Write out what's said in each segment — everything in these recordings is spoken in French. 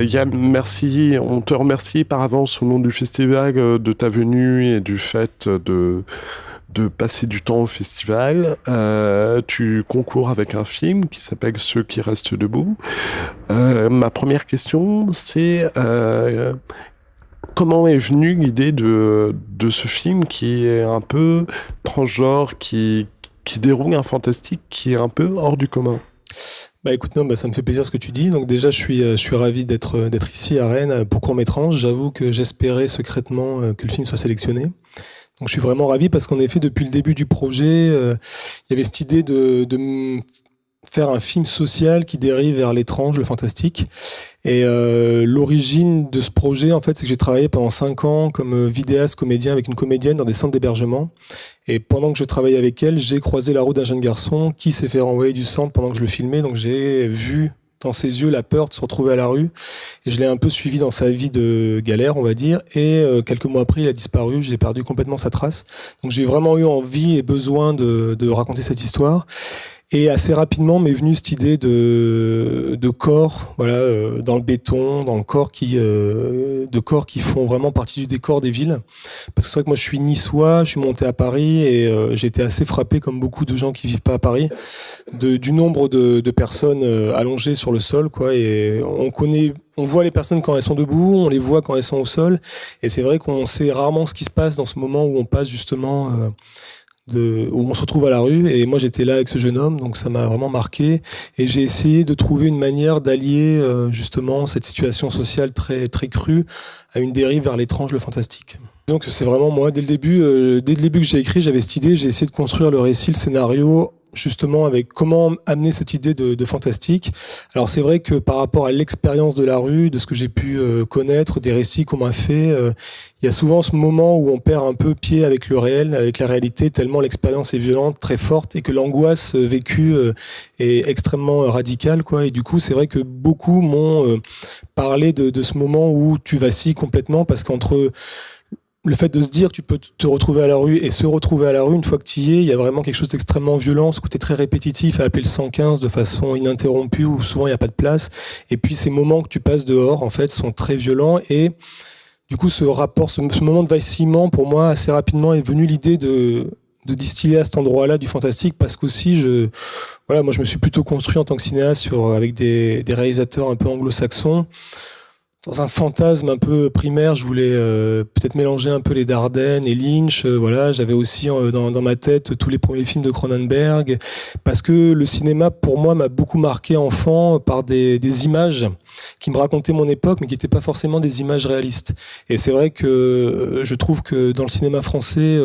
Yann, merci. On te remercie par avance au nom du festival euh, de ta venue et du fait de, de passer du temps au festival. Euh, tu concours avec un film qui s'appelle Ceux qui restent debout. Euh, ma première question, c'est comment est venue l'idée de, de ce film qui est un peu transgenre, qui, qui déroule un fantastique qui est un peu hors du commun? Bah écoute, non, bah, ça me fait plaisir ce que tu dis. Donc déjà, je suis, euh, je suis ravi d'être, euh, d'être ici à Rennes euh, pour Court-Métrange. J'avoue que j'espérais secrètement que le film soit sélectionné. Donc je suis vraiment ravi parce qu'en effet, depuis le début du projet, il y avait cette idée de faire un film social qui dérive vers l'étrange, le fantastique. Et euh, l'origine de ce projet, en fait, c'est que j'ai travaillé pendant cinq ans comme euh, vidéaste comédien avec une comédienne dans des centres d'hébergement. Et pendant que je travaillais avec elle, j'ai croisé la route d'un jeune garçon qui s'est fait renvoyer du centre pendant que je le filmais. Donc j'ai vu dans ses yeux la peur de se retrouver à la rue. Et je l'ai un peu suivi dans sa vie de galère, on va dire. Et euh, quelques mois après, il a disparu. J'ai perdu complètement sa trace. Donc j'ai vraiment eu envie et besoin de, de raconter cette histoire. Et assez rapidement m'est venue cette idée de, de corps, voilà, euh, dans le béton, dans le corps qui, euh, de corps qui font vraiment partie du décor des villes. Parce que c'est vrai que moi je suis niçois, je suis monté à Paris et euh, été assez frappé, comme beaucoup de gens qui vivent pas à Paris, de, du nombre de, de personnes allongées sur le sol, quoi. Et on connaît, on voit les personnes quand elles sont debout, on les voit quand elles sont au sol. Et c'est vrai qu'on sait rarement ce qui se passe dans ce moment où on passe justement où on se retrouve à la rue. Et moi, j'étais là avec ce jeune homme, donc ça m'a vraiment marqué. Et j'ai essayé de trouver une manière d'allier euh, justement cette situation sociale très très crue à une dérive vers l'étrange, le fantastique. Donc c'est vraiment moi dès le début, euh, dès le début que j'ai écrit, j'avais cette idée, j'ai essayé de construire le récit, le scénario justement avec comment amener cette idée de, de fantastique. Alors c'est vrai que par rapport à l'expérience de la rue, de ce que j'ai pu euh, connaître, des récits qu'on m'a fait, euh, il y a souvent ce moment où on perd un peu pied avec le réel, avec la réalité, tellement l'expérience est violente, très forte, et que l'angoisse euh, vécue est extrêmement radicale, quoi. Et du coup, c'est vrai que beaucoup m'ont parlé de, de ce moment où tu vacilles complètement parce qu'entre le fait de se dire tu peux te retrouver à la rue et se retrouver à la rue, une fois que tu y es, il y a vraiment quelque chose d'extrêmement violent, ce côté très répétitif à appeler le 115 de façon ininterrompue où souvent il n'y a pas de place. Et puis ces moments que tu passes dehors, en fait, sont très violents et du coup, ce rapport, ce, moment de vacillement, pour moi, assez rapidement est venu l'idée de, distiller à cet endroit-là du fantastique parce qu'aussi je voilà moi je me suis plutôt construit en tant que cinéaste sur avec des réalisateurs un peu anglo-saxons dans un fantasme un peu primaire, je voulais euh, peut-être mélanger un peu les Dardennes et Lynch. Euh, voilà, j'avais aussi euh, dans, ma tête tous les premiers films de Cronenberg, parce que le cinéma, pour moi, m'a beaucoup marqué enfant par des, des, images qui me racontaient mon époque, mais qui n'étaient pas forcément des images réalistes. Et c'est vrai que je trouve que dans le cinéma français,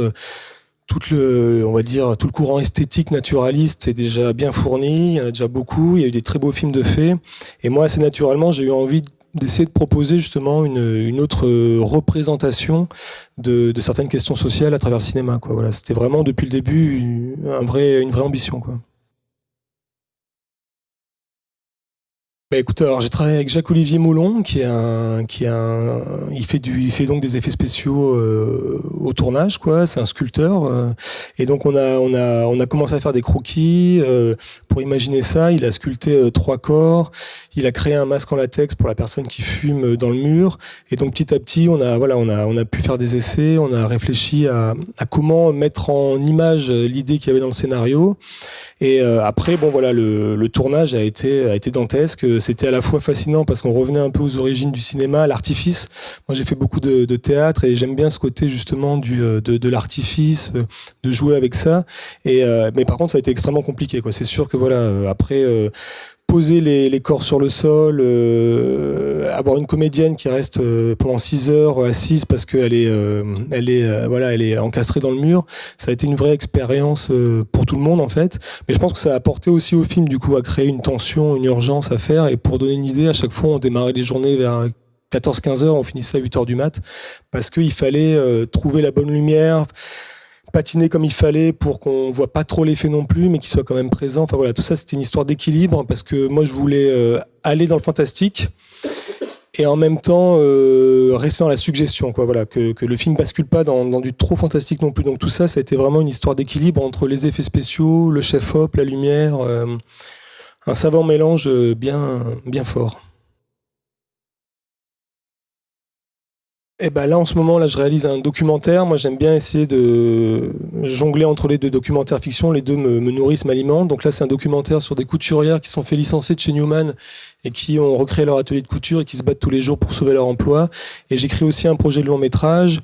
tout le, on va dire, tout le courant esthétique naturaliste est déjà bien fourni. Il y en a déjà beaucoup. Il y a eu des très beaux films de faits. Et moi, assez naturellement, j'ai eu envie d'essayer de proposer justement une, une autre représentation de, certaines questions sociales à travers le cinéma. Voilà, c'était vraiment depuis le début un vrai, une vraie ambition. Quoi. Bah écoute, alors j'ai travaillé avec Jacques-Olivier Moulon, qui est un, qui est un, il fait du, il fait donc des effets spéciaux euh, au tournage, quoi. C'est un sculpteur, euh, et donc on a, on a, on a commencé à faire des croquis euh, pour imaginer ça. Il a sculpté euh, trois corps, il a créé un masque en latex pour la personne qui fume dans le mur, et donc petit à petit, on a, voilà, on a, on a pu faire des essais, on a réfléchi à, à comment mettre en image l'idée qu'il y avait dans le scénario, et après, bon voilà, le, le tournage a été, a été dantesque c'était à la fois fascinant parce qu'on revenait un peu aux origines du cinéma, l'artifice. Moi, j'ai fait beaucoup de, théâtre et j'aime bien ce côté justement du, euh, de, l'artifice, euh, de jouer avec ça. Et euh, mais par contre, ça a été extrêmement compliqué. C'est sûr que voilà, après poser les, corps sur le sol, euh, avoir une comédienne qui reste euh, pendant 6 heures assise parce qu'elle est, euh, elle est, voilà, elle est encastrée dans le mur. Ça a été une vraie expérience pour tout le monde en fait. Mais je pense que ça a apporté aussi au film du coup à créer une tension, une urgence à faire. Et pour donner une idée, à chaque fois on démarrait les journées vers 14-15 heures, on finissait à 8 heures du mat parce qu'il fallait trouver la bonne lumière patiner comme il fallait pour qu'on voit pas trop l'effet non plus, mais qu'il soit quand même présent. Enfin voilà, tout ça c'était une histoire d'équilibre parce que moi je voulais euh, aller dans le fantastique et en même temps euh, rester dans la suggestion, quoi. Voilà, que, le film bascule pas dans, du trop fantastique non plus. Donc tout ça, ça a été vraiment une histoire d'équilibre entre les effets spéciaux, le chef-op, la lumière, euh, un savant mélange bien fort. Eh ben là, en ce moment, là, je réalise un documentaire. Moi, j'aime bien essayer de jongler entre les deux documentaires fiction. Les deux me, nourrissent, m'alimentent. Donc là, c'est un documentaire sur des couturières qui sont fait licencier de chez Newman et qui ont recréé leur atelier de couture et qui se battent tous les jours pour sauver leur emploi. Et j'écris aussi un projet de long métrage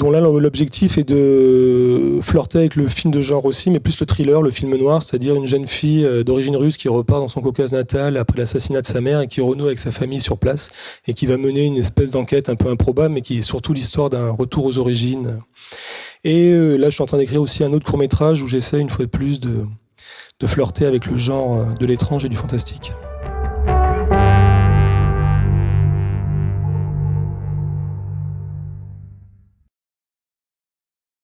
dont là l'objectif est de flirter avec le film de genre aussi, mais plus le thriller, le film noir, c'est-à-dire une jeune fille euh, d'origine russe qui repart dans son Caucase natal après l'assassinat de sa mère et qui renoue avec sa famille sur place et qui va mener une espèce d'enquête un peu improbable, mais qui est surtout l'histoire d'un retour aux origines. Et euh, là, je suis en train d'écrire aussi un autre court métrage où j'essaie une fois de plus de, de flirter avec le genre euh, de l'étrange et du fantastique.